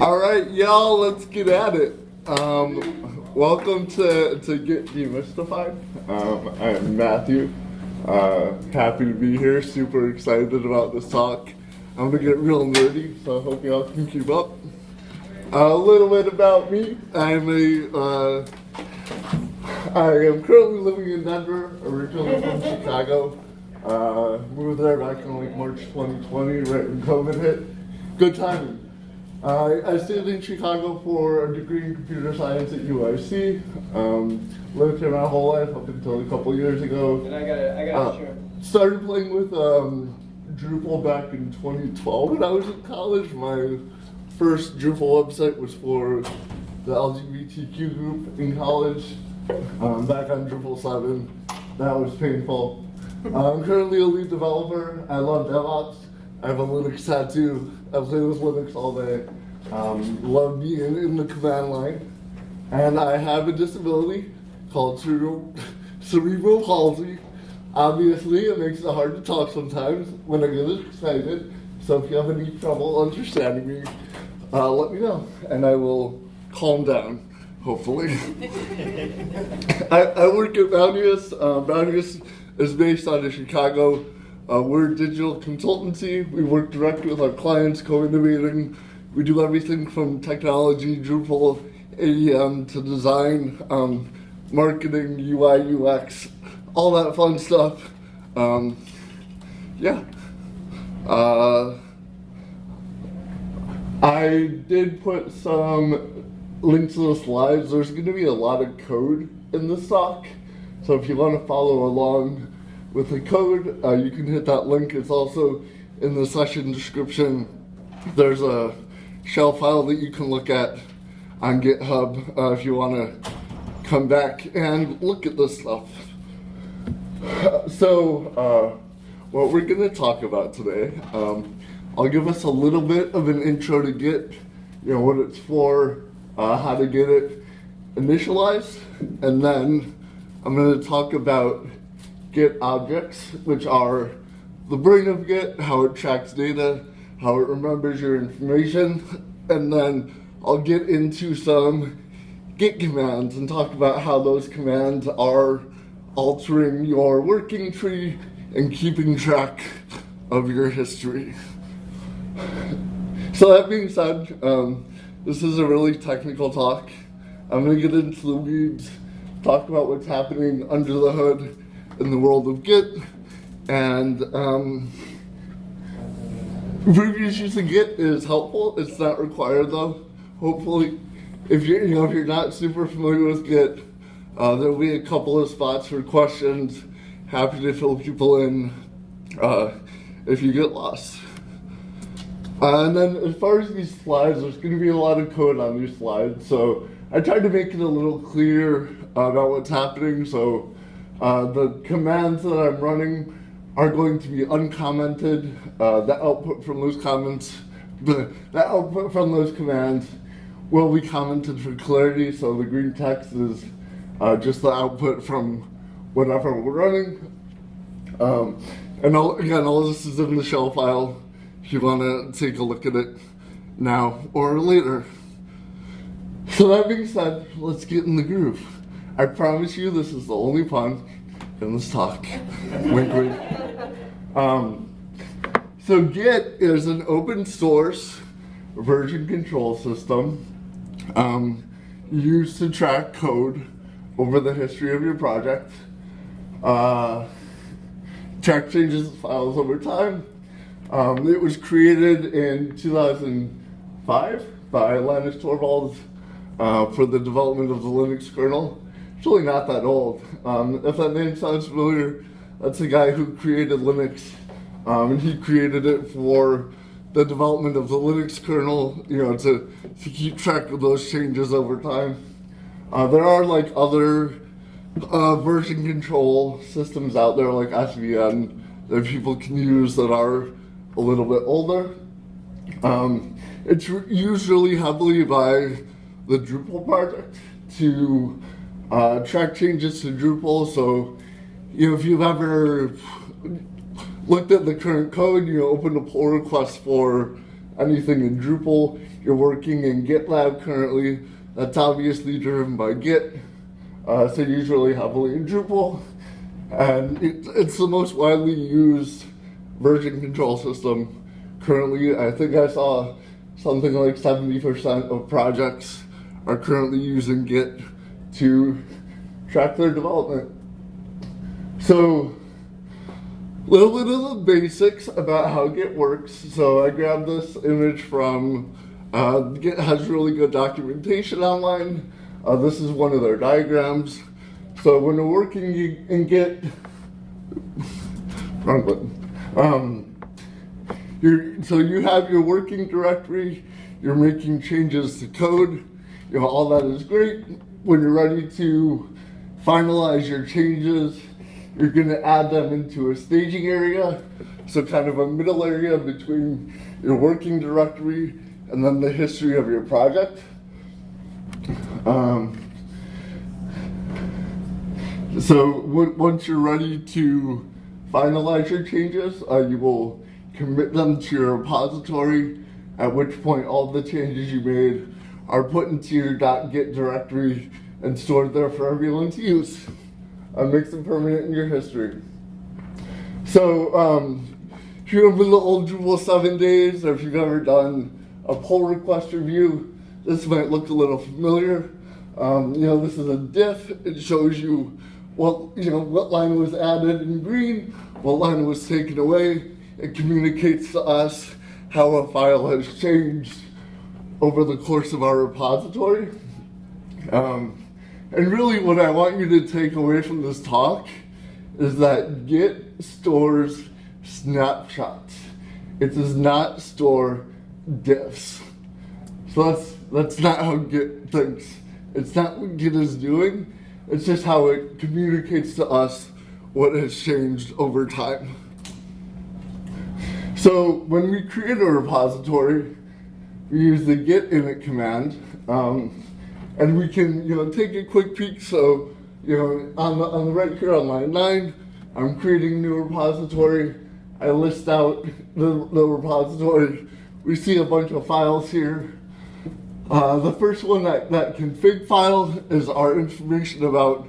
All right, y'all, let's get at it. Um, welcome to, to Git Demystified. Um, I'm Matthew. Uh, happy to be here. Super excited about this talk. I'm gonna get real nerdy, so I hope y'all can keep up. a little bit about me. I'm a, uh, I am currently living in Denver, originally from Chicago. Uh, moved there back in like March 2020, right when COVID hit. Good timing. Uh, I stayed in Chicago for a degree in computer science at UIC. Um, lived here my whole life up until a couple years ago. And I got it. I got it. Uh, started playing with um, Drupal back in 2012 when I was in college. My first Drupal website was for the LGBTQ group in college. Um, back on Drupal 7. That was painful. I'm currently a lead developer. I love DevOps. I have a Linux tattoo. I play with Linux all day. Um, love being in the command line. And I have a disability called cerebral palsy. Obviously, it makes it hard to talk sometimes when I get excited. So if you have any trouble understanding me, uh, let me know, and I will calm down, hopefully. I, I, work at Bounteous. Uh, Bounteous is based out of Chicago. Uh, we're a digital consultancy. We work directly with our clients, co-innovating. We do everything from technology, Drupal, AEM to design, um, marketing, UI, UX, all that fun stuff. Um, yeah. Uh, I did put some links to the slides. There's going to be a lot of code in this talk. So if you want to follow along, with the code. Uh, you can hit that link. It's also in the session description. There's a shell file that you can look at on GitHub uh, if you want to come back and look at this stuff. So, uh, what we're going to talk about today, um, I'll give us a little bit of an intro to Git, you know, what it's for, uh, how to get it initialized, and then I'm going to talk about Git objects, which are the brain of Git, how it tracks data, how it remembers your information, and then I'll get into some Git commands and talk about how those commands are altering your working tree and keeping track of your history. So that being said, um, this is a really technical talk. I'm gonna get into the weeds, talk about what's happening under the hood, in the world of Git. And um, previous use of Git is helpful. It's not required though. Hopefully, if you're you know if you're not super familiar with Git, uh, there'll be a couple of spots for questions. Happy to fill people in uh, if you get lost. Uh, and then as far as these slides, there's going to be a lot of code on these slides, so I tried to make it a little clear about what's happening. So uh, the commands that I'm running are going to be uncommented. Uh, the output from those comments, the, the output from those commands will be commented for clarity. So the green text is uh, just the output from whatever we're running. Um, and all, again, all this is in the shell file if you want to take a look at it now or later. So that being said, let's get in the groove. I promise you this is the only pun in this talk. wink, wink. Um, so Git is an open source version control system um, used to track code over the history of your project, uh, track changes files over time. Um, it was created in 2005 by Linus Torvalds uh, for the development of the Linux kernel. Really not that old. Um, if that name sounds familiar, that's a guy who created Linux. Um, and he created it for the development of the Linux kernel, you know, to, to keep track of those changes over time. Uh, there are like other uh, version control systems out there like SVN that people can use that are a little bit older. Um, it's usually heavily by the Drupal project to uh, track changes to Drupal. So, you know, if you've ever looked at the current code, you open a pull request for anything in Drupal. You're working in GitLab currently. That's obviously driven by Git. Uh, so usually heavily in Drupal. And it, it's the most widely used version control system currently. I think I saw something like 70% of projects are currently using Git to track their development. So, a little bit of the basics about how Git works. So I grabbed this image from, uh, Git has really good documentation online. Uh, this is one of their diagrams. So when you're working in Git, wrong button. Um, you're, so you have your working directory, you're making changes to code, you know, all that is great. When you're ready to finalize your changes, you're gonna add them into a staging area. So kind of a middle area between your working directory and then the history of your project. Um, so once you're ready to finalize your changes, uh, you will commit them to your repository, at which point all the changes you made are put into your .git directory and stored there for everyone to use. and makes them permanent in your history. So, um, if you remember the old Drupal 7 days, or if you've ever done a pull request review, this might look a little familiar. Um, you know, this is a diff. It shows you what, you know, what line was added in green, what line was taken away. It communicates to us how a file has changed over the course of our repository. Um, and really what I want you to take away from this talk is that Git stores snapshots. It does not store diffs. So that's, that's not how Git thinks. It's not what Git is doing. It's just how it communicates to us what has changed over time. So when we create a repository, we use the git init command, um, and we can you know take a quick peek. So you know on the, on the right here on line nine, I'm creating a new repository. I list out the, the repository. We see a bunch of files here. Uh, the first one, that, that config file, is our information about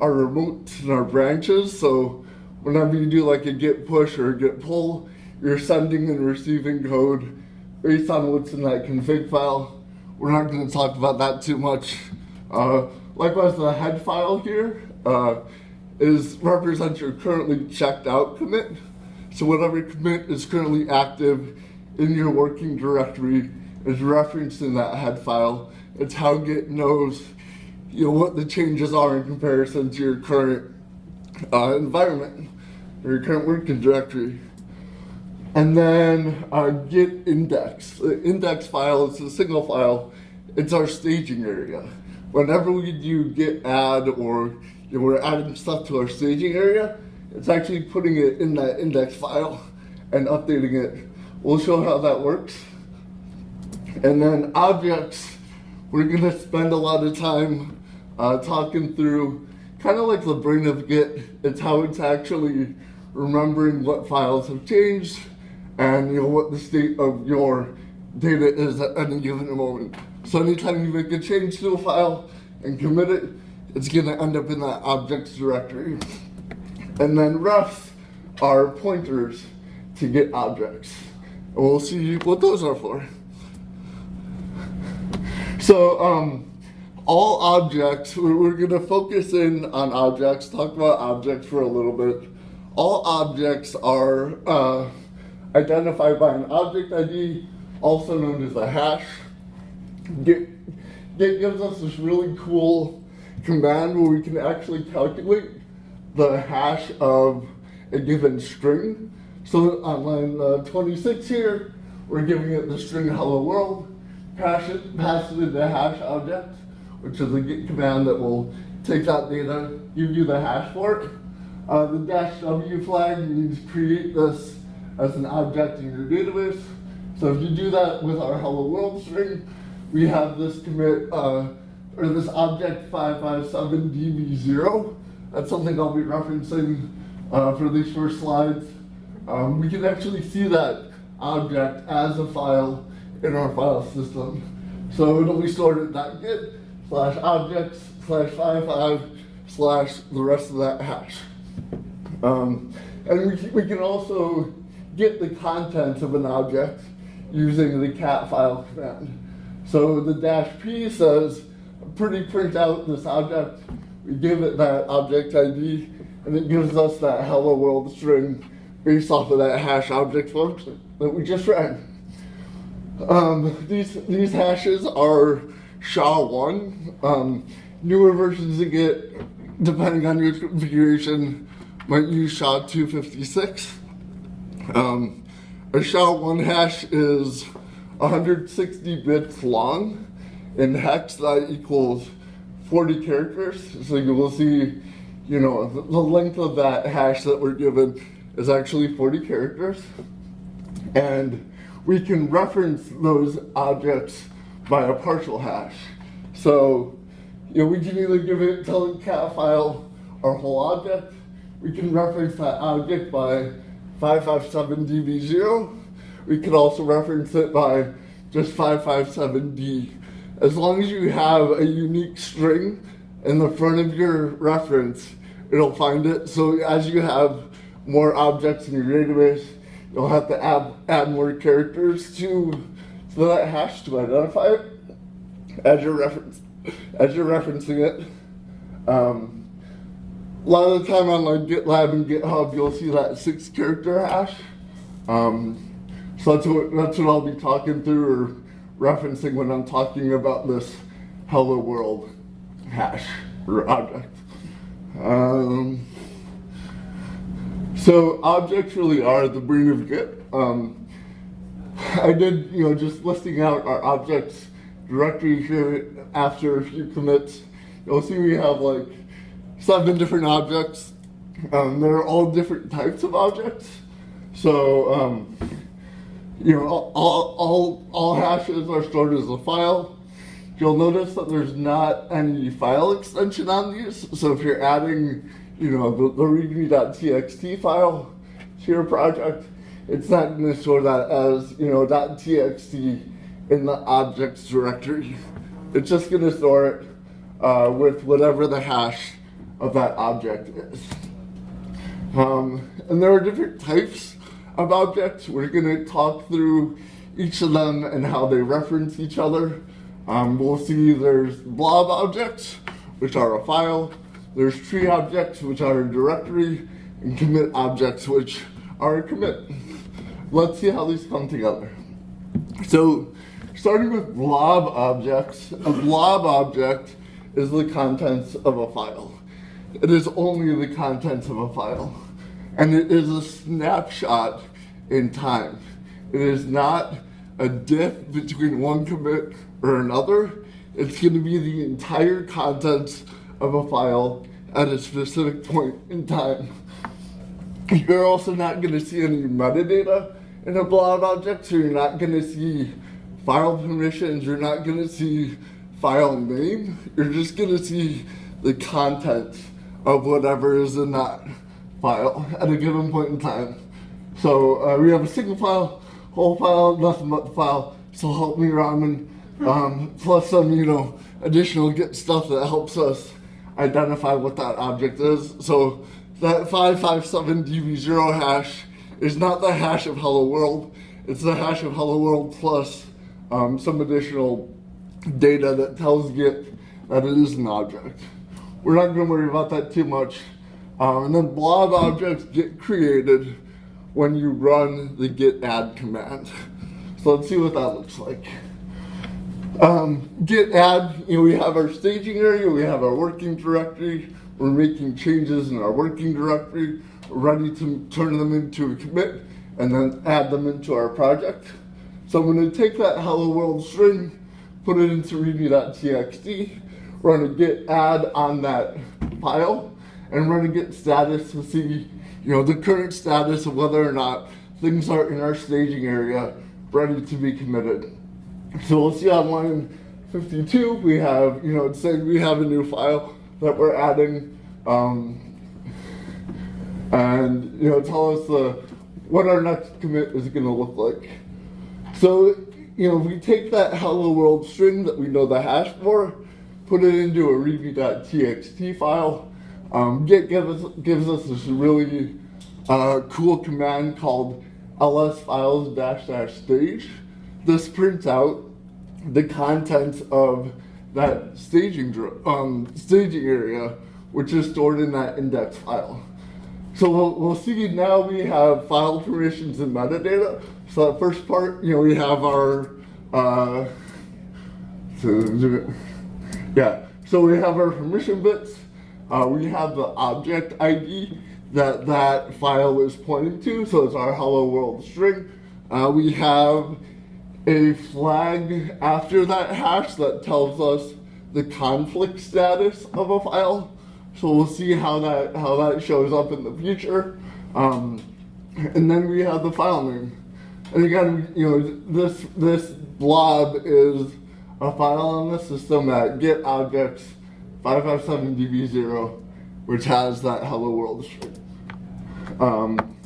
our remotes and our branches. So whenever you do like a git push or a git pull, you're sending and receiving code based on what's in that config file. We're not going to talk about that too much. Uh, likewise, the head file here uh, is represents your currently checked out commit. So whatever commit is currently active in your working directory is referenced in that head file. It's how Git knows you know, what the changes are in comparison to your current uh, environment or your current working directory. And then uh, git index. The index file is a single file. It's our staging area. Whenever we do git add or you know, we're adding stuff to our staging area, it's actually putting it in that index file and updating it. We'll show how that works. And then objects, we're gonna spend a lot of time uh, talking through kind of like the brain of Git. It's how it's actually remembering what files have changed and you know what the state of your data is at any given moment. So anytime you make a change to a file and commit it, it's gonna end up in that objects directory. And then refs are pointers to git objects. And we'll see what those are for. So um, all objects, we're, gonna focus in on objects, talk about objects for a little bit. All objects are uh, identified by an object ID, also known as a hash. Git, Git gives us this really cool command where we can actually calculate the hash of a given string. So on line uh, 26 here, we're giving it the string hello world, pass it, pass it into the hash object, which is a git command that will take that data, give you the hash for it. Uh, the dash W flag means create this as an object in your database. So if you do that with our hello world string, we have this commit, uh, or this object 557db0. That's something I'll be referencing uh, for these first slides. Um, we can actually see that object as a file in our file system. So it'll be stored at .git slash objects slash five five slash the rest of that hash. Um, and we, we can also get the contents of an object using the cat file command. So the dash p says, pretty print out this object, we give it that object ID, and it gives us that hello world string based off of that hash object function that we just ran. Um, these, these hashes are SHA-1. Um, newer versions of Git, depending on your configuration, might use SHA-256. Um, a SHA-1 hash is 160 bits long. In hex, that equals 40 characters. So you will see, you know, the, length of that hash that we're given is actually 40 characters. And we can reference those objects by a partial hash. So, you know, we can either give it, tell the cat file our whole object, we can reference that object by 557db0. We can also reference it by just 557d. As long as you have a unique string in the front of your reference, it'll find it. So as you have more objects in your database, you'll have to add, add more characters to, to that hash to identify it as you're, reference, as you're referencing it. Um, a lot of the time on like GitLab and GitHub, you'll see that six character hash. Um, so that's what, that's what I'll be talking through or referencing when I'm talking about this hello world hash or object. Um, so objects really are the brain of Git. Um, I did, you know, just listing out our objects directory here after a few commits. You'll see we have like seven different objects. Um, they're all different types of objects. So, um, you know, all, all, all hashes are stored as a file. You'll notice that there's not any file extension on these. So if you're adding you know, the, the readme.txt file to your project, it's not going to store that as, you know, .txt in the objects directory. It's just going to store it uh, with whatever the hash of that object is. Um, and there are different types of objects. We're going to talk through each of them and how they reference each other. Um, we'll see there's blob objects, which are a file. There's tree objects, which are a directory, and commit objects, which are a commit. Let's see how these come together. So, starting with blob objects, a blob object is the contents of a file. It is only the contents of a file. And it is a snapshot in time. It is not a diff between one commit or another. It's going to be the entire contents of a file at a specific point in time. You're also not going to see any metadata in a blob object, so you're not going to see file permissions, you're not going to see file name, you're just going to see the content of whatever is in that file at a given point in time. So uh, we have a single file, whole file, nothing but the file, so help me Ramen, um, plus some, you know, additional Git stuff that helps us identify what that object is. So that 557db0 hash is not the hash of hello world, it's the hash of hello world plus um, some additional data that tells Git that it is an object. We're not going to worry about that too much. Um, and then blob objects get created when you run the git add command. So let's see what that looks like. Um, git add, you know, we have our staging area, we have our working directory, we're making changes in our working directory, ready to turn them into a commit, and then add them into our project. So I'm going to take that hello world string, put it into readme.txt, run a git add on that file, and run a git status to see, you know, the current status of whether or not things are in our staging area ready to be committed. So we'll see on line 52, we have, you know, it's saying we have a new file that we're adding, um, and, you know, tell us uh, what our next commit is going to look like. So you know, we take that hello world string that we know the hash for, put it into a readme.txt file, um, Git gives us, gives us this really uh, cool command called ls files dash dash stage. This prints out the contents of that staging um, staging area, which is stored in that index file. So we'll, we'll see now we have file permissions and metadata. So that first part, you know, we have our, uh, yeah, so we have our permission bits. Uh, we have the object ID that that file is pointing to, so it's our hello world string. Uh, we have a flag after that hash that tells us the conflict status of a file. So we'll see how that how that shows up in the future. Um, and then we have the file name. And again, you know, this this blob is a file on the system at git objects 557db0, which has that hello world string. Um,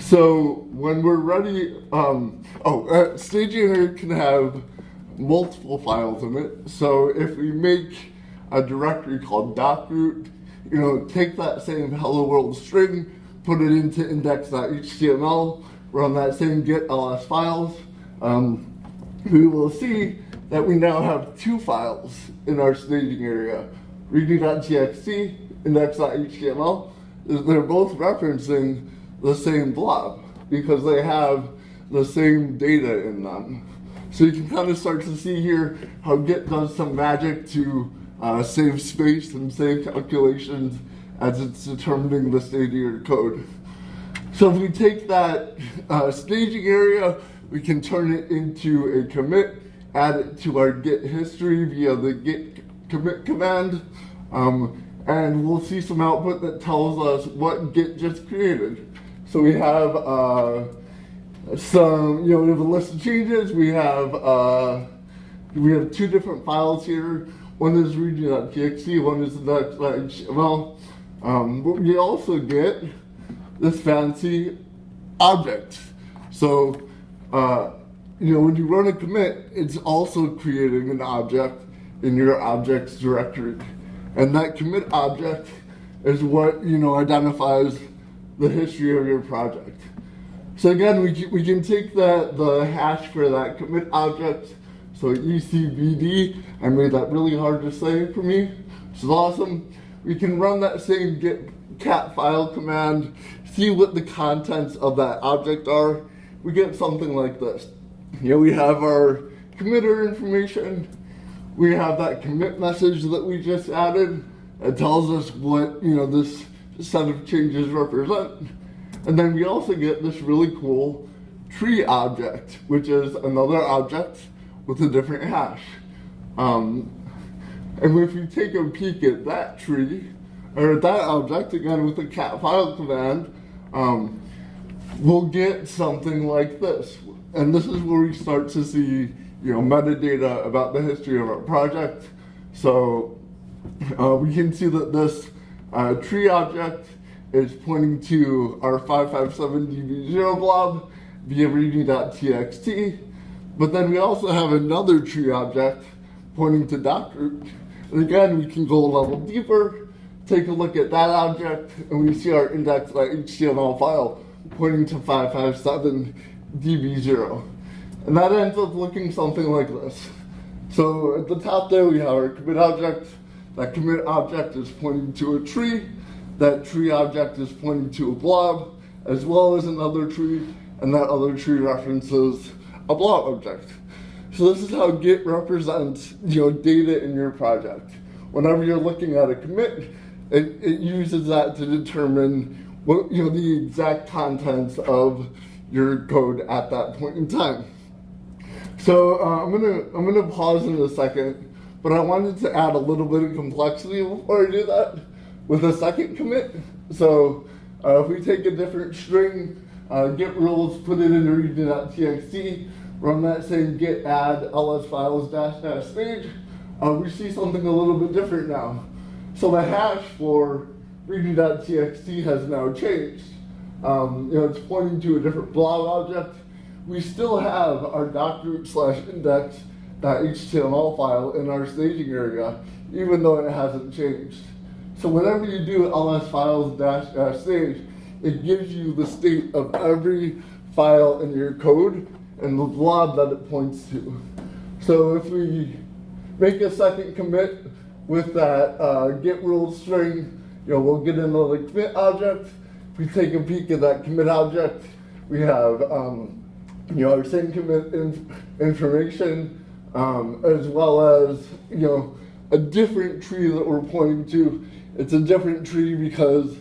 so when we're ready, um, oh, uh, staging can have multiple files in it. So if we make a directory called docroot, you know, take that same hello world string, put it into index.html, run that same git ls files, um, we will see that we now have two files in our staging area, readme.txt, and index.html. They're both referencing the same blob because they have the same data in them. So you can kind of start to see here how Git does some magic to uh, save space and save calculations as it's determining the state of your code. So if we take that uh, staging area, we can turn it into a commit, add it to our Git history via the git commit command, um, and we'll see some output that tells us what Git just created. So we have uh, some, you know, we have a list of changes. We have uh, we have two different files here. One is readme.txt, one is .html. Um, but we also get this fancy object. So, uh, you know, when you run a commit, it's also creating an object in your objects directory. And that commit object is what, you know, identifies the history of your project. So again, we we can take the, the hash for that commit object. So ECBD, I made that really hard to say for me, which is awesome. We can run that same git cat file command, see what the contents of that object are. We get something like this. Here we have our committer information. We have that commit message that we just added. It tells us what, you know, this set of changes represent. And then we also get this really cool tree object, which is another object with a different hash. Um, and if you take a peek at that tree, or that object, again with the cat file command, um, we'll get something like this. And this is where we start to see, you know, metadata about the history of our project. So uh, we can see that this uh, tree object is pointing to our 557db0 blob via readme.txt. But then we also have another tree object pointing to docroot. And again, we can go a level deeper, take a look at that object, and we see our index.html file pointing to 557db0. And that ends up looking something like this. So at the top there, we have our commit object. That commit object is pointing to a tree that tree object is pointing to a blob, as well as another tree, and that other tree references a blob object. So this is how Git represents you know, data in your project. Whenever you're looking at a commit, it, it uses that to determine what, you know, the exact contents of your code at that point in time. So uh, I'm gonna I'm gonna pause in a second, but I wanted to add a little bit of complexity before I do that with a second commit. So uh, if we take a different string, uh, git rules, put it into readme.txt, run that same git add ls files dash dash stage, uh, we see something a little bit different now. So the hash for readme.txt has now changed. Um, you know, it's pointing to a different blob object. we still have our doc slash index HTML file in our staging area, even though it hasn't changed. So whenever you do ls files dash dash stage, it gives you the state of every file in your code and the blob that it points to. So if we make a second commit with that uh, git rule string, you know, we'll get into the commit object. We take a peek at that commit object, we have um, you know our same commit inf information um, as well as you know a different tree that we're pointing to. It's a different tree because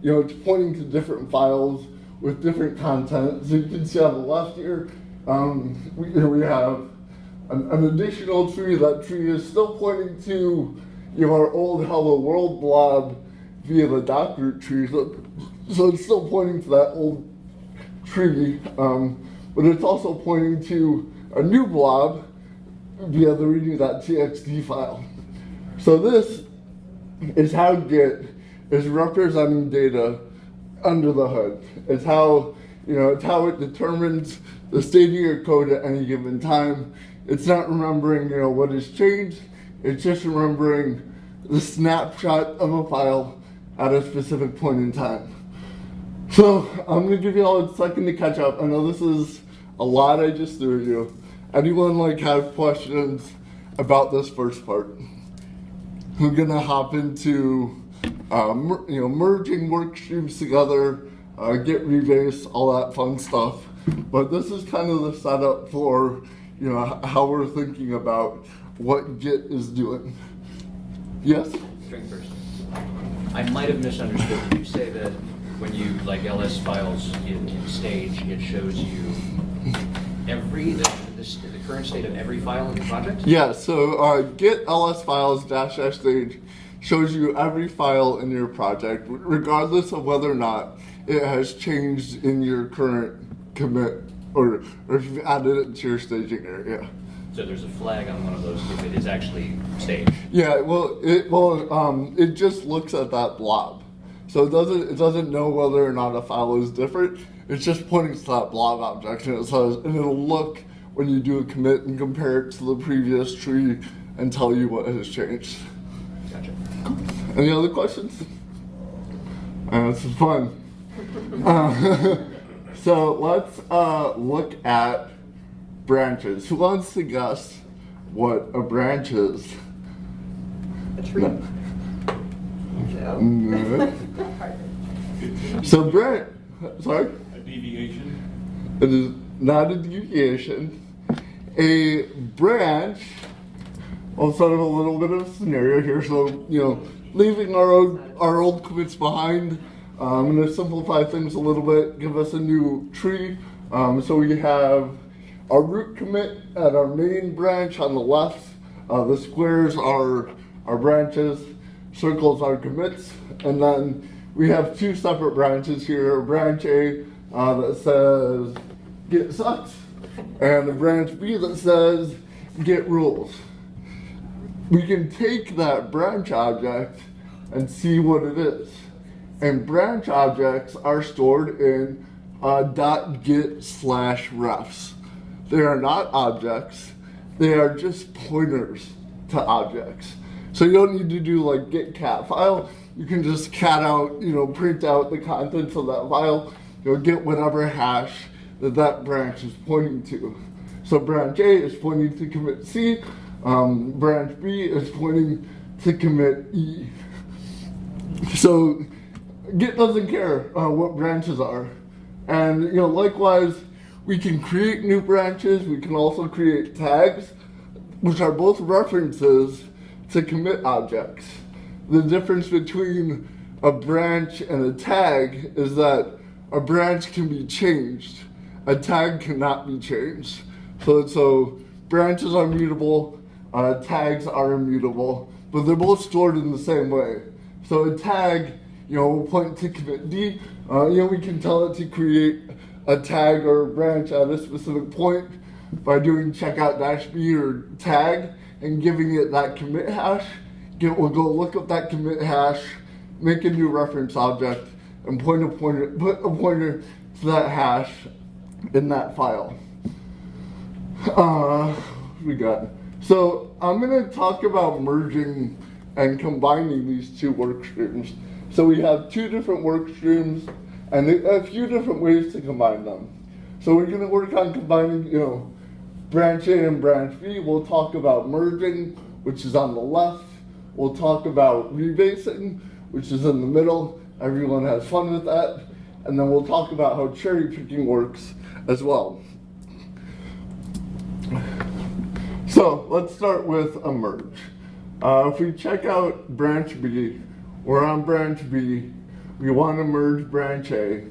you know it's pointing to different files with different content. So you can see on the left here, um, we, we have an, an, additional tree. That tree is still pointing to you know our old Hello World blob via the doc root tree. So, so it's still pointing to that old tree, um, but it's also pointing to a new blob via the readme.txt file. So this is how Git is representing data under the hood. It's how, you know, it's how it determines the state of your code at any given time. It's not remembering, you know, what has changed. It's just remembering the snapshot of a file at a specific point in time. So I'm gonna give you all a second to catch up. I know this is a lot I just threw at you. Anyone like have questions about this first part? We're gonna hop into uh, you know merging work streams together, uh, Git rebase, all that fun stuff. But this is kind of the setup for you know how we're thinking about what Git is doing. Yes. String first. I might have misunderstood. Did you say that when you like ls files in, in stage, it shows you every the, the, the, current state of every file in the project? Yeah. So uh, git ls files dash dash stage shows you every file in your project, regardless of whether or not it has changed in your current commit or, or if you've added it to your staging area. So there's a flag on one of those if it is actually staged. Yeah, well, it well, um, it just looks at that blob, so it doesn't it doesn't know whether or not a file is different. It's just pointing to that blob object, and it says, and it'll look when you do a commit and compare it to the previous tree and tell you what has changed. Gotcha. Any other questions? Uh, this is fun. Uh, so let's uh, look at branches. Who wants to guess what a branch is? A tree. No. no. so branch, sorry? A deviation? It is not a deviation. A branch, I'll set up a little bit of a scenario here. So, you know, leaving our old, our old commits behind, I'm going to simplify things a little bit, give us a new tree. Um, so we have our root commit at our main branch on the left. Uh, the squares are our branches, circles are commits, and then we have two separate branches here. Branch A uh, that says git sucks, and a branch B that says git rules. We can take that branch object and see what it is. And branch objects are stored in uh, .git slash refs. They are not objects. They are just pointers to objects. So you don't need to do like git cat file. You can just cat out, you know, print out the contents of that file. You'll get whatever hash that that branch is pointing to. So branch A is pointing to commit C. Um, branch B is pointing to commit E. So Git doesn't care uh, what branches are. And you know, likewise, we can create new branches. We can also create tags, which are both references to commit objects. The difference between a branch and a tag is that a branch can be changed. A tag cannot be changed. So, so branches are mutable, uh, tags are immutable, but they're both stored in the same way. So a tag, you know, will point to commit D. Uh, you know, we can tell it to create a tag or a branch at a specific point by doing checkout dash B or tag and giving it that commit hash. Git will go look up that commit hash, make a new reference object, and point a pointer, put a pointer to that hash in that file. Uh, we got. So I'm going to talk about merging and combining these two work streams. So we have two different work streams and a few different ways to combine them. So we're going to work on combining, you know, branch A and branch B. We'll talk about merging, which is on the left. We'll talk about rebasing, which is in the middle. Everyone has fun with that. And then we'll talk about how cherry picking works as well. So let's start with a merge. Uh, if we check out branch B, we're on branch B, we want to merge branch A.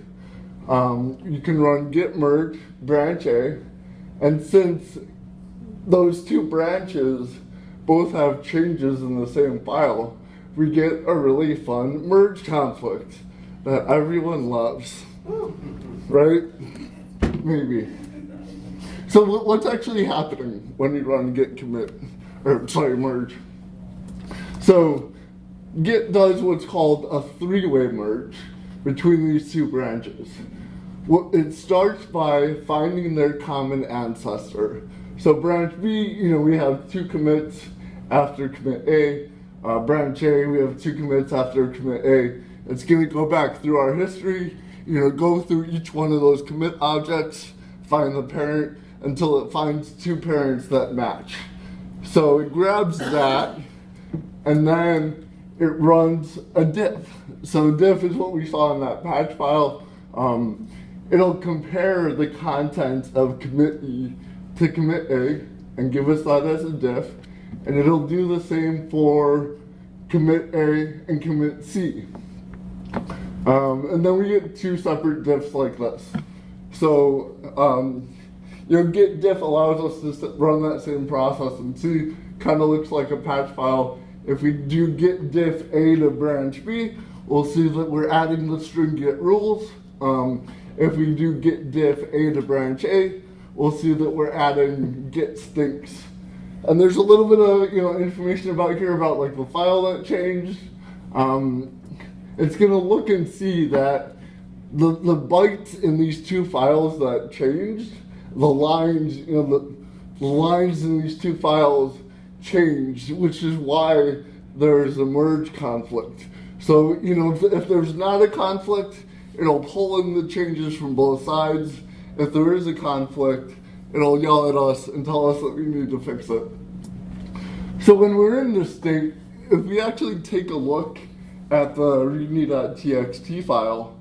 Um, you can run git merge branch A, and since those two branches both have changes in the same file, we get a really fun merge conflict that everyone loves. Right? Maybe. So what's actually happening when you run git commit, or sorry, merge? So git does what's called a three-way merge between these two branches. It starts by finding their common ancestor. So branch B, you know, we have two commits after commit A. Uh, branch A, we have two commits after commit A. It's going to go back through our history, you know, go through each one of those commit objects, find the parent, until it finds two parents that match. So it grabs that, and then it runs a diff. So diff is what we saw in that patch file. Um, it'll compare the content of commit E to commit A and give us that as a diff. And it'll do the same for commit A and commit C. Um, and then we get two separate diffs like this. So um, your git diff allows us to run that same process and see, kind of looks like a patch file. If we do git diff A to branch B, we'll see that we're adding the string git rules. Um, if we do git diff A to branch A, we'll see that we're adding git stinks. And there's a little bit of you know information about here about like the file that changed. Um, it's gonna look and see that the, the bytes in these two files that changed the lines, you know, the, the lines in these two files changed, which is why there's a merge conflict. So, you know, if, if there's not a conflict, it'll pull in the changes from both sides. If there is a conflict, it'll yell at us and tell us that we need to fix it. So when we're in this state, if we actually take a look at the readme.txt file,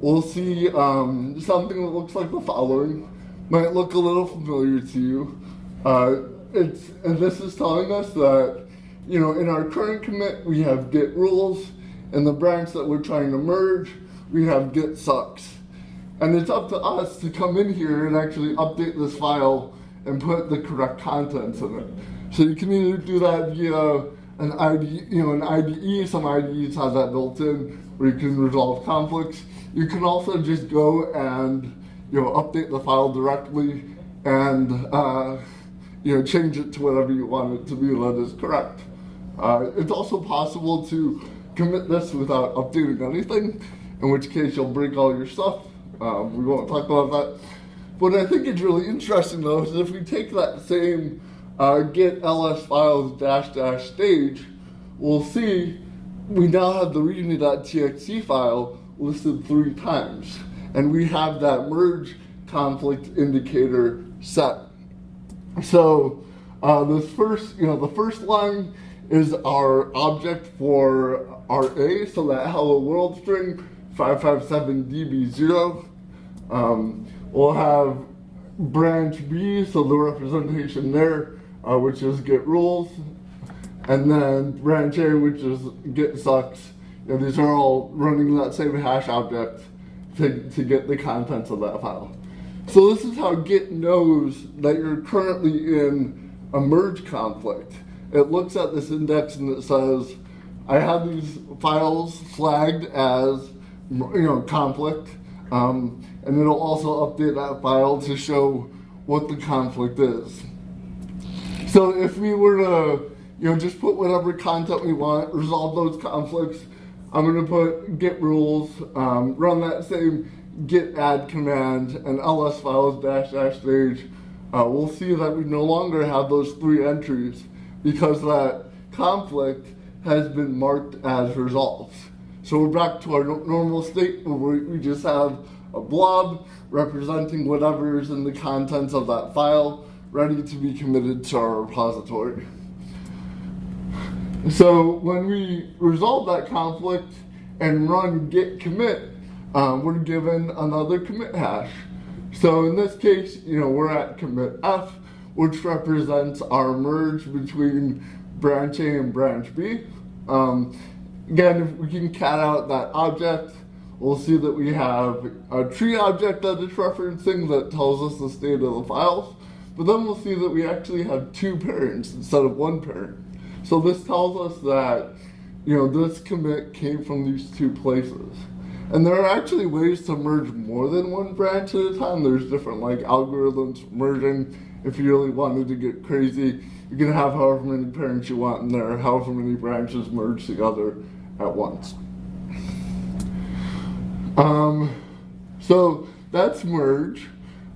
we'll see um, something that looks like the following might look a little familiar to you. Uh, it's, and this is telling us that, you know, in our current commit, we have git rules. and the branch that we're trying to merge, we have git sucks. And it's up to us to come in here and actually update this file and put the correct contents in it. So you can either do that via an IDE, you know, an IDE, some IDEs have that built in, where you can resolve conflicts. You can also just go and you know, update the file directly and, uh, you know, change it to whatever you want it to be that is correct. Uh, it's also possible to commit this without updating anything, in which case you'll break all your stuff. Um, we won't talk about that. What I think is really interesting though is if we take that same uh, git ls files dash dash stage, we'll see we now have the readme.txt file listed three times and we have that merge conflict indicator set. So uh, this first, you know, the first line is our object for our A, so that hello world string 557db0. Um, we'll have branch B, so the representation there, uh, which is git rules, and then branch A, which is git sucks. Know, these are all running that same hash object to, to get the contents of that file. So this is how Git knows that you're currently in a merge conflict. It looks at this index and it says, I have these files flagged as you know conflict, um, and it'll also update that file to show what the conflict is. So if we were to you know just put whatever content we want, resolve those conflicts, I'm going to put git rules, um, run that same git add command, and ls files dash dash stage, uh, we'll see that we no longer have those three entries because that conflict has been marked as resolved. So we're back to our normal state where we we just have a blob representing whatever is in the contents of that file ready to be committed to our repository. So when we resolve that conflict and run git commit, um, we're given another commit hash. So in this case, you know, we're at commit F, which represents our merge between branch A and branch B. Um, again, if we can cat out that object, we'll see that we have a tree object that it's referencing that tells us the state of the files. But then we'll see that we actually have two parents instead of one parent. So this tells us that, you know, this commit came from these two places. And there are actually ways to merge more than one branch at a time. There's different like algorithms merging. If you really wanted to get crazy, you can have however many parents you want in there, however many branches merged together at once. Um, so that's merge.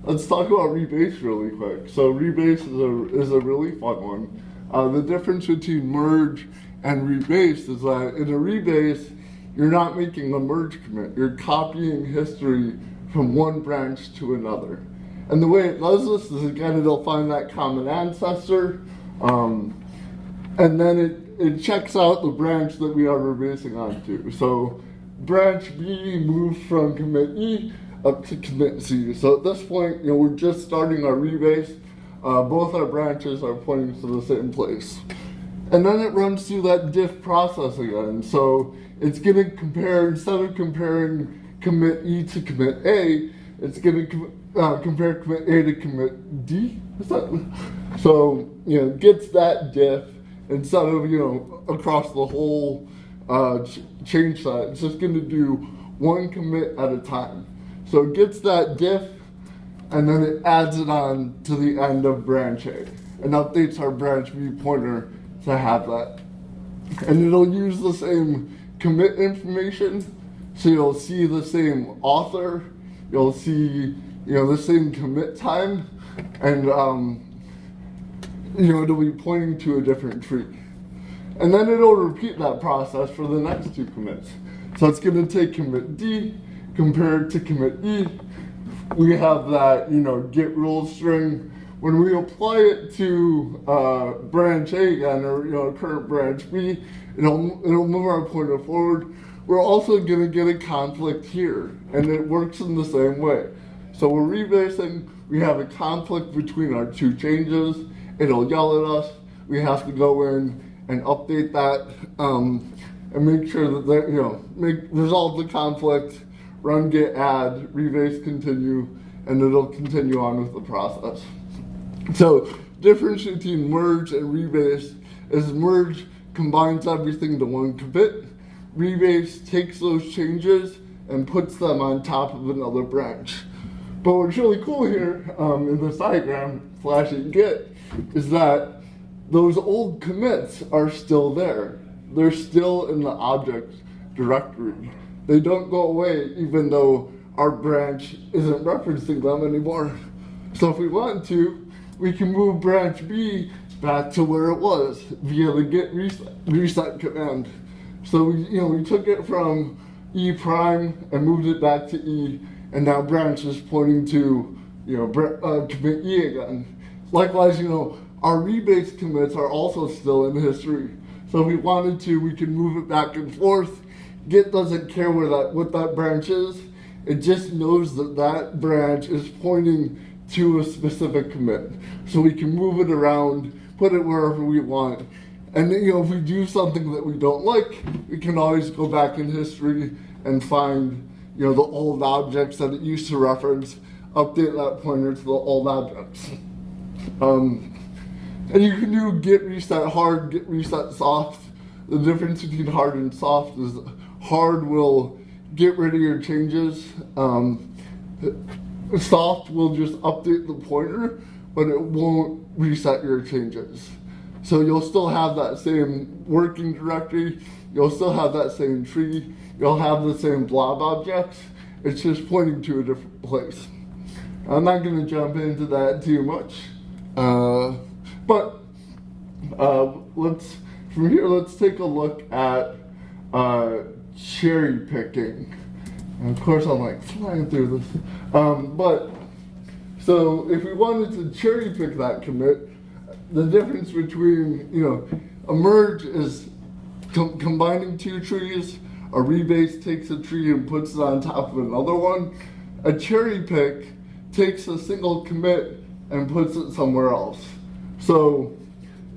Let's talk about rebase really quick. So rebase is a is a really fun one. Uh, the difference between merge and rebase is that in a rebase, you're not making a merge commit. You're copying history from one branch to another. And the way it does this is again, it'll find that common ancestor, um, and then it, it checks out the branch that we are rebasing onto. So branch B moves from commit E up to commit C. So at this point, you know, we're just starting our rebase. Uh, both our branches are pointing to the same place. And then it runs through that diff process again. So it's going to compare, instead of comparing commit E to commit A, it's going to uh, compare commit A to commit D. So, you know, gets that diff instead of, you know, across the whole uh, ch- change set. It's just going to do one commit at a time. So it gets that diff and then it adds it on to the end of branch A and updates our branch B pointer to have that. And it'll use the same commit information, so you'll see the same author, you'll see you know the same commit time, and um, you know it'll be pointing to a different tree. And then it'll repeat that process for the next two commits. So it's going to take commit D, compare it to commit E. We have that, you know, get rule string. When we apply it to uh, branch A again, or you know, current branch B, it'll it'll move our pointer forward. We're also going to get a conflict here, and it works in the same way. So we're rebasing. We have a conflict between our two changes. It'll yell at us. We have to go in and update that um, and make sure that they, you know make resolve the conflict, run git add, rebase continue, and it'll continue on with the process. So difference between merge and rebase is merge combines everything to one commit. Rebase takes those changes and puts them on top of another branch. But what's really cool here um, in this diagram, flashing git, is that those old commits are still there. They're still in the object directory. They don't go away even though our branch isn't referencing them anymore. So if we want to, we can move branch B back to where it was via the git reset, reset command. So we, you know, we took it from E prime and moved it back to E, and now branch is pointing to, you know, uh, commit E again. Likewise, you know, our rebase commits are also still in history. So if we wanted to, we can move it back and forth. Git doesn't care where that what that branch is. It just knows that that branch is pointing to a specific commit. So we can move it around, put it wherever we want. And you know, if we do something that we don't like, we can always go back in history and find, you know, the old objects that it used to reference, update that pointer to the old objects. Um, and you can do git reset hard, git reset soft. The difference between hard and soft is hard will get rid of your changes. Um, soft will just update the pointer, but it won't reset your changes. So you'll still have that same working directory, you'll still have that same tree, you'll have the same blob objects. It's just pointing to a different place. I'm not going to jump into that too much. Uh, but uh, let's from here. Let's take a look at uh, cherry picking. And of course, I'm like flying through this. Um, but so if we wanted to cherry pick that commit, the difference between you know a merge is com- combining two trees. A rebase takes a tree and puts it on top of another one. A cherry pick takes a single commit and puts it somewhere else. So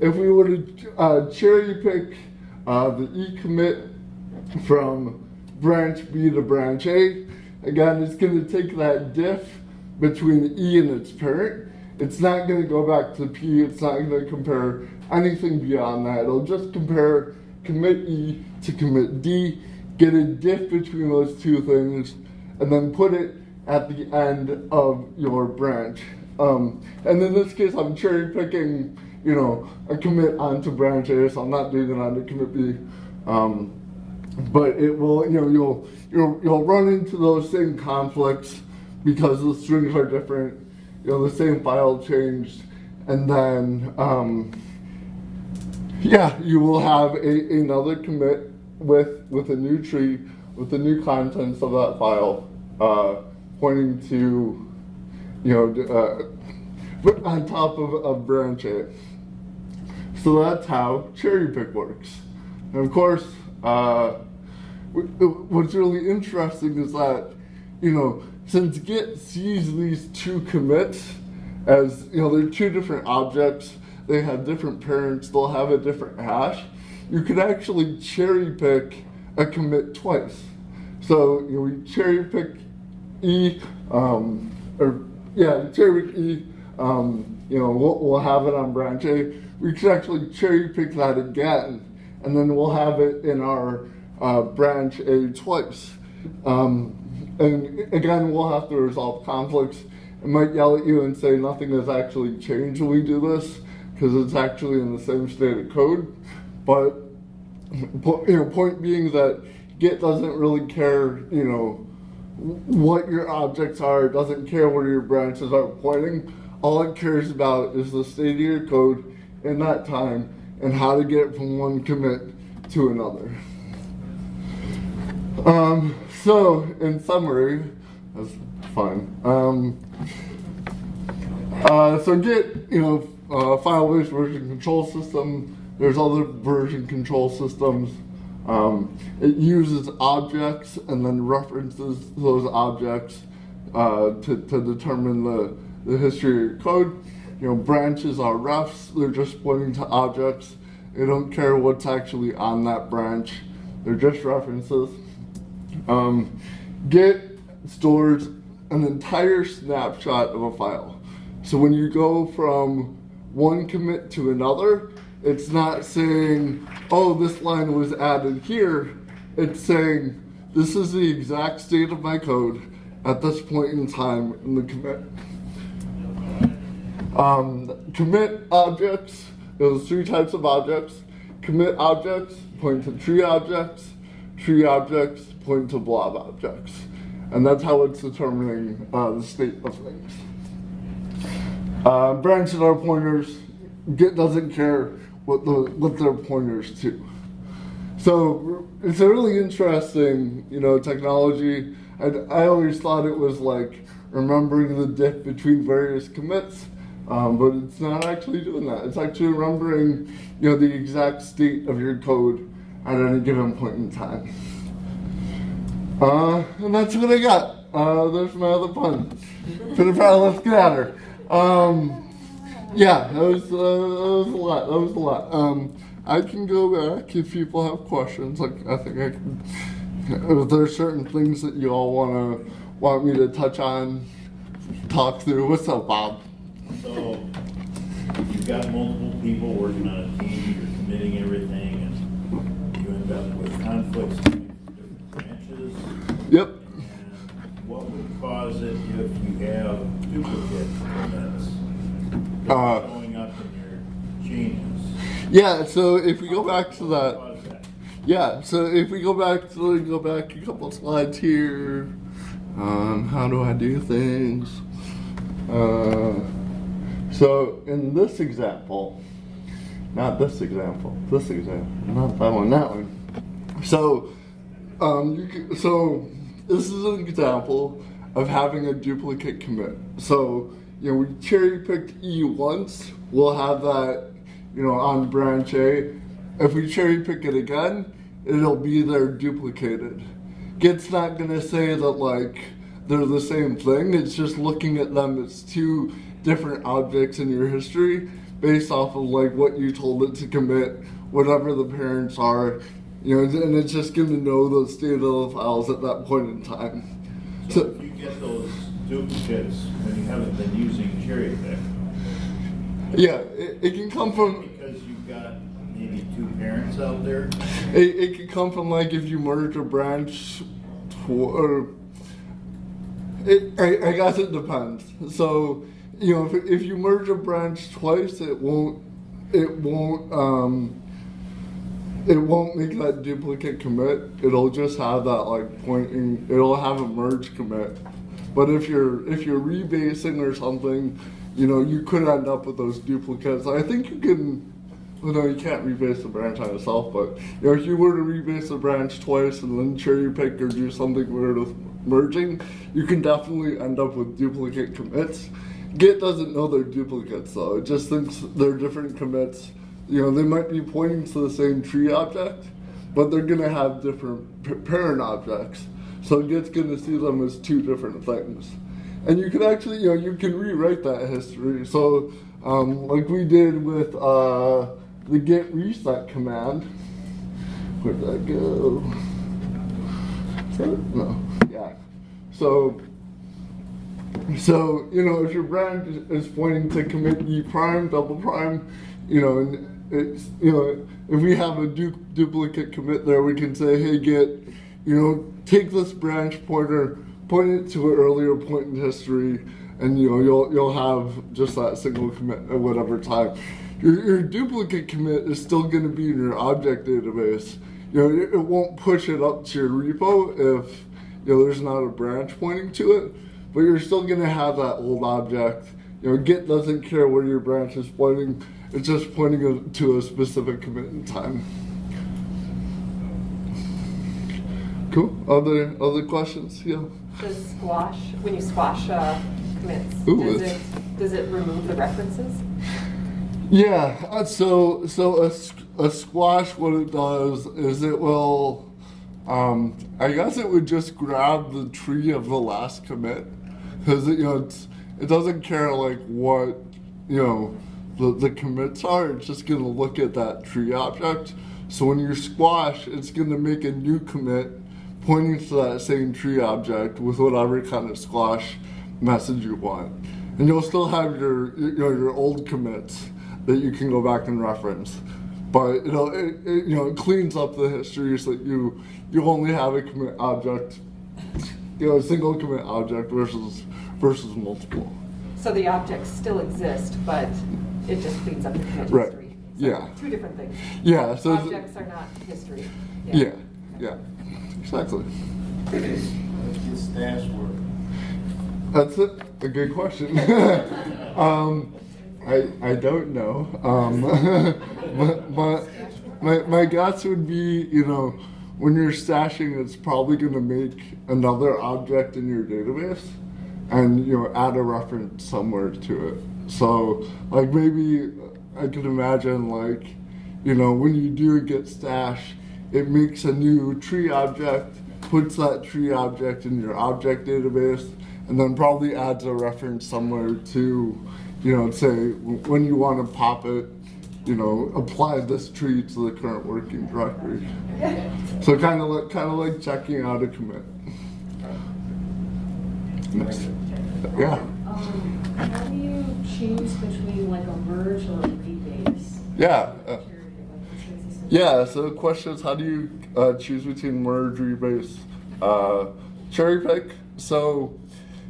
if we were to uh, cherry pick uh, the E commit from branch B to branch A, again, it's going to take that diff between E and its parent. It's not going to go back to P. It's not going to compare anything beyond that. It'll just compare commit E to commit D, get a diff between those two things, and then put it at the end of your branch. Um, and in this case, I'm cherry picking, you know, a commit onto branch A, so I'm not doing it onto commit B. Um, but it will, you know, you'll you'll you'll run into those same conflicts because the strings are different. You know, the same file changed, and then um, yeah, you will have a, another commit with with a new tree with the new contents of that file uh, pointing to you know uh, on top of a branch A. So that's how cherry pick works. And of course, uh, what's really interesting is that you know since Git sees these two commits as you know they're two different objects they have different parents, they'll have a different hash. You could actually cherry pick a commit twice. So you know, we cherry pick E, um, or yeah, cherry pick E. Um, you know, we'll, we'll have it on branch A. We could actually cherry pick that again, and then we'll have it in our uh, branch A twice. Um, and again, we'll have to resolve conflicts. It might yell at you and say nothing has actually changed when we do this because it's actually in the same state of code. But you know, point being that Git doesn't really care, you know, what your objects are. Doesn't care where your branches are pointing. All it cares about is the state of your code in that time and how to get from one commit to another. Um, so, in summary, that's fine. Um, uh, so Git, you know, uh, file-based version control system. There's other version control systems. Um, it uses objects and then references those objects uh, to, to determine the, the history of your code. You know, branches are refs, they're just pointing to objects. They don't care what's actually on that branch. They're just references. Um, Git stores an entire snapshot of a file. So when you go from one commit to another, it's not saying, oh, this line was added here. It's saying, this is the exact state of my code at this point in time in the commit. Um, commit objects, there's three types of objects. Commit objects point to tree objects, tree objects point to blob objects. And that's how it's determining uh, the state of things. Uh, branches are pointers. Git doesn't care what the what they're pointers to. So it's a really interesting, you know, technology. And I always thought it was like remembering the diff between various commits, um, but it's not actually doing that. It's actually remembering, you know, the exact state of your code at any given point in time. Uh, and that's what I got. Uh, there's my other pun. Pitter patter, let's get at her. Um, yeah, that was, uh, that was a lot. That was a lot. Um, I can go back if people have questions. Like I think I can. If certain things that you all want to want me to touch on, talk through. What's up, Bob? So, you've got multiple people working on a team, you're committing everything, and you end up with conflicts. Yep. What would cause it if you have duplicate commits? Uh, Going up in your changes? Yeah. So if we go back to that. that? Yeah, so if we go back to go back a couple slides here, um, how do I do things? Uh, so in this example, not this example, this example, not that one, that one. So, um, you can, so this is an example of having a duplicate commit. So, you know, we cherry picked E once, we'll have that, you know, on branch A. If we cherry pick it again, it'll be there duplicated. Git's not gonna say that like they're the same thing. It's just looking at them as two different objects in your history based off of like what you told it to commit, whatever the parents are, you know, and it's just gonna know those state of files at that point in time. So if you get those duplicates when you haven't been using cherry pick, Yeah, it, it can come from because you've got maybe two parents out there, it, it can come from like if you merge a branch tw- or it, I, I guess it depends. So you know if, if you merge a branch twice, it won't it won't um, it won't make that duplicate commit. It'll just have that like pointing. It'll have a merge commit. But if you're if you're rebasing or something, you know you could end up with those duplicates. I think you can. Well, no, you can't rebase the branch on itself, but you know, if you were to rebase the branch twice and then cherry pick or do something weird with merging, you can definitely end up with duplicate commits. Git doesn't know they're duplicates though; it just thinks they're different commits. You know, they might be pointing to the same tree object, but they're gonna have different parent objects. So Git's gonna see them as two different things. And you can actually, you know, you can rewrite that history. So, um, like we did with uh, the git reset command. Where'd that go? No, yeah. So, so you know, if your branch is is pointing to commit e prime, double prime, you know, and it's you know, if we have a du- duplicate commit there, we can say, hey, git, you know, take this branch pointer, point it to an earlier point in history, and you know, you'll you'll have just that single commit at whatever time. Your, your duplicate commit is still going to be in your object database. You know, it, it won't push it up to your repo if you know there's not a branch pointing to it, but you're still going to have that old object. You know, Git doesn't care where your branch is pointing; it's just pointing to a specific commit in time. Cool. Other other questions? Yeah. Does squash, when you squash uh, commits, Ooh, does it, does it remove the references? Yeah, uh, so so a, a squash, what it does is it will, um, I guess it would just grab the tree of the last commit, because you know it doesn't care like what you know the the commits are. It's just gonna look at that tree object. So when you squash, it's gonna make a new commit pointing to that same tree object with whatever kind of squash message you want, and you'll still have your you know your old commits that you can go back and reference. But you know, it, it, you know, it cleans up the history so that you you only have a commit object, you know, a single commit object versus versus multiple. So the objects still exist, but it just cleans up the commit Right. history. So Yeah. Two different things. Yeah. So it's- Objects are not history. yeah, yeah, exactly. let's stash work. That's it. A good question. um, I I don't know. Um, but, but my my guess would be, you know, when you're stashing, it's probably going to make another object in your database, and you know, add a reference somewhere to it. So, like maybe I could imagine, like, you know, when you do a git stash, it makes a new tree object, puts that tree object in your object database, and then probably adds a reference somewhere to, you know, say when you want to pop it, you know, apply this tree to the current working directory. So kind of like kind of like checking out a commit. Next. Yeah. Um, How do you choose between like a merge or a rebase? Yeah. uh, Like, this is- Yeah, so the question is how do you uh, choose between merge, rebase, uh, cherry pick? So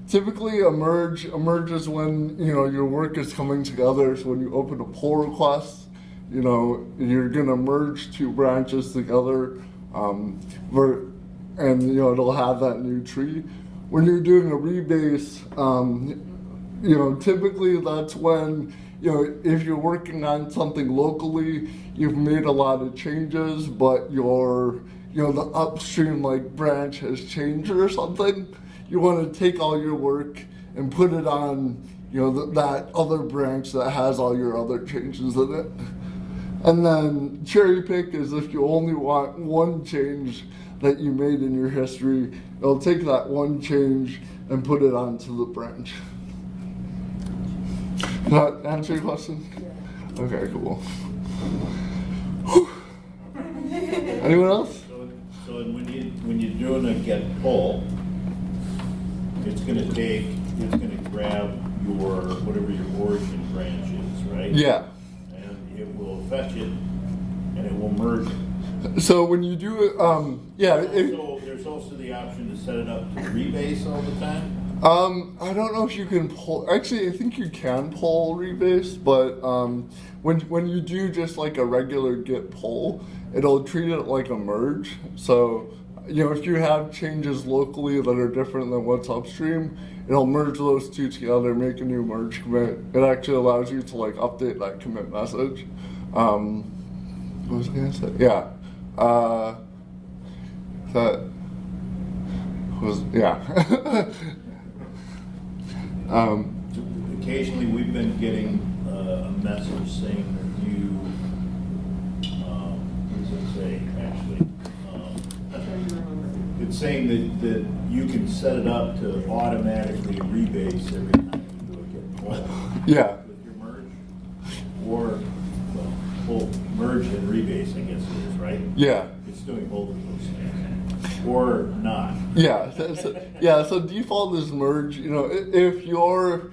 typically a merge, a merge is when, you know, your work is coming together. So when you open a pull request, you know, you're gonna merge two branches together, um, ver- and you know, it'll have that new tree. When you're doing a rebase, um, you know, typically that's when, you know, if you're working on something locally, you've made a lot of changes, but your, you know, the upstream like branch has changed or something. You want to take all your work and put it on, you know, th- that other branch that has all your other changes in it. And then cherry pick is if you only want one change that you made in your history, it'll take that one change and put it onto the branch. Does that answer your question? Okay, cool. Whew. Anyone else? So, so when you, when you're doing a git pull, it's gonna take, it's gonna grab your, whatever your origin branch is, right? Yeah. And it will fetch it, and it will merge it. So when you do it, um, yeah, it, So there's also the option to set it up to rebase all the time? Um, I don't know if you can pull. Actually, I think you can pull rebase, but um, when when you do just like a regular git pull, it'll treat it like a merge. So you know, if you have changes locally that are different than what's upstream, it'll merge those two together, make a new merge commit. It actually allows you to like update that commit message. Um, what was I gonna say? Yeah. Uh, that was yeah. um, Occasionally, we've been getting uh, a message saying that you, um, what does it say, actually? Um, It's saying that, that you can set it up to automatically rebase every time you do a git yeah. with your merge. Or, well, pull, merge and rebase, I guess it is, right? Yeah. It's doing both of those things. Or not. Yeah, so, yeah. So default is merge. You know, if you're,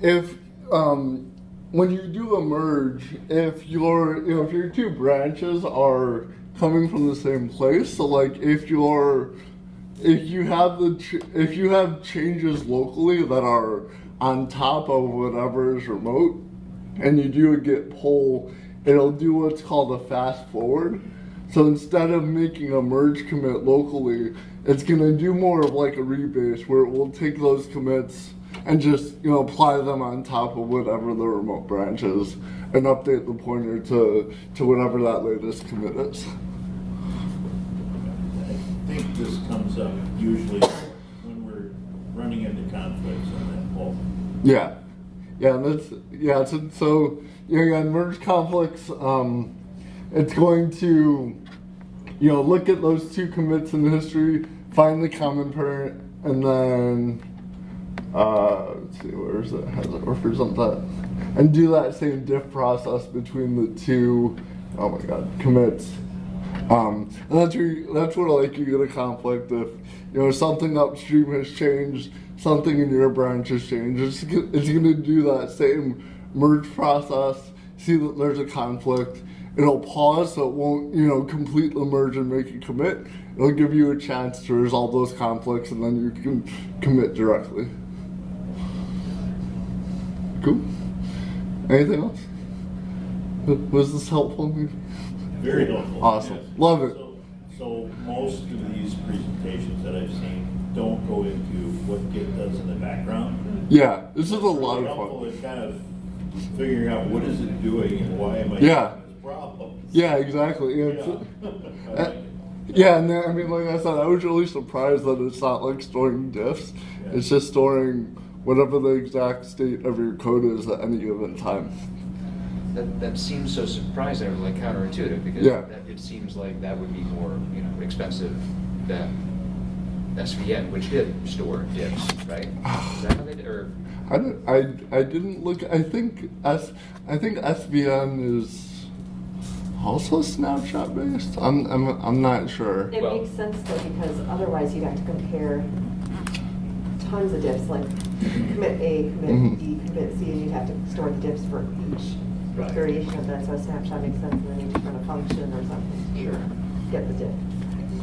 if um, when you do a merge, if your, you know, if your two branches are coming from the same place, so like if you're, if you have the, if you have changes locally that are on top of whatever is remote, and you do a git pull, it'll do what's called a fast forward. So instead of making a merge commit locally, it's gonna do more of like a rebase where it will take those commits and just you know apply them on top of whatever the remote branch is and update the pointer to to whatever that latest commit is. I think this comes up usually when we're running into conflicts on that pull. Yeah, yeah, that's yeah. So, so know, on merge conflicts, um, it's going to you know look at those two commits in history, find the common parent, and then uh, let's see where is it? Has it represent that? And do that same diff process between the two. Oh my God, commits. Um, and that's where that's where like you get a conflict if you know something upstream has changed, something in your branch has changed. It's, it's going to do that same merge process. See that there's a conflict. It'll pause so it won't you know complete the merge and make a commit. It'll give you a chance to resolve those conflicts and then you can commit directly. Cool. Anything else? Was this helpful? Very helpful. Awesome. yes. Love it. So- So most of these presentations that I've seen don't go into what Git does in the background. Yeah, this is a lot Really of helpful fun. in kind of figuring out what is it doing and why am I Yeah. Having this problem? Yeah, exactly. Yeah, Yeah. I uh, yeah, and then, I mean, like I said, I was really surprised that it's not like storing diffs. Yeah. It's just storing whatever the exact state of your code is at any given time. That, that seems so surprising, or like counterintuitive, because Yeah. that, it seems like that would be more, you know, expensive than SVN, which did store diffs, right? Is that how they did, or, I, didn't, I, I didn't look. I think S, I think SVN is also snapshot based. I'm, I'm, I'm not sure. It Well- makes sense though, because otherwise you'd have to compare tons of diffs, like commit A, commit mm-hmm. B, commit C, and you'd have to store the diffs for each Right. variation of that, so a snapshot makes sense, and then you just run a function or something Sure. get the diff.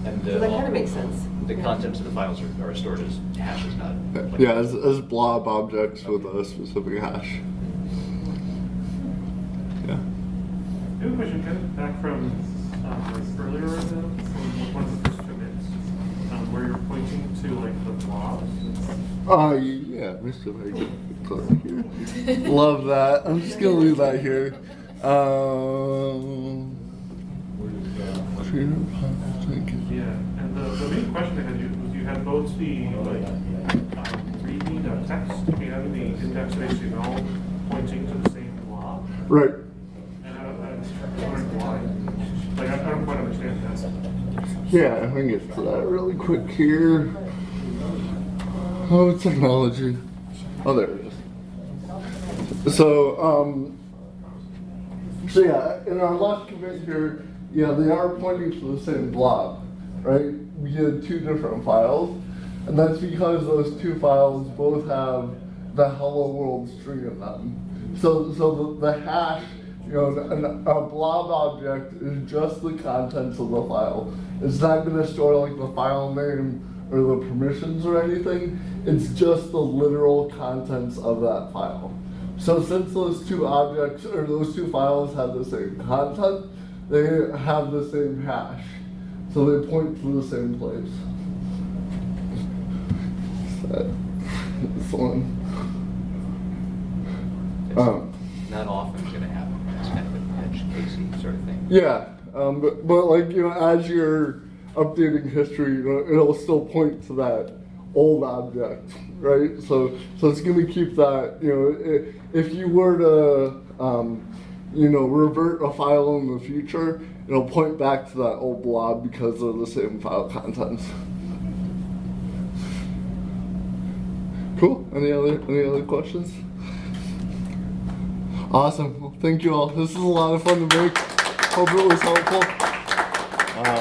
and So that kind of makes sense. The Yeah. contents of the files are, are stored as hashes, not. Uh, like- Yeah, as, as blob objects with a specific hash. Yeah. I have a question, kind of back from um, like earlier, uh, so one of the first commits, um, where you're pointing to like the blobs. Uh, yeah, Mr. Hagen. put it here. Love that. I'm just gonna leave that here. Um, Yeah, and the, the main question I had you, was you had both the, like, um, readme.txt and the index.html pointing to the same blob. Right. And I don't, I'm wondering why. Like, I I don't quite understand that. Yeah, I think it's that really quick here. Oh, technology. Oh, there it is. So, um, so yeah, in our last commit here, yeah, they are pointing to the same blob, right? We had two different files, and that's because those two files both have the hello world string in them. So, so the, the hash, you know, an, a blob object is just the contents of the file. It's not going to store like the file name or the permissions or anything. It's just the literal contents of that file. So since those two objects or those two files have the same content, they have the same hash. So they point to the same place. This one. Um, Not often gonna happen, it's kind of an edge casey sort of thing. Yeah, um, but, but like you know, as you're updating history, you know, it'll still point to that old object, right? So, so it's going to keep that. You know, if you were to, um, you know, revert a file in the future, it'll point back to that old blob because they're the same file contents. Cool. Any other any other questions? Awesome. Well, thank you all. This is a lot of fun to make. Ô, Bruce, o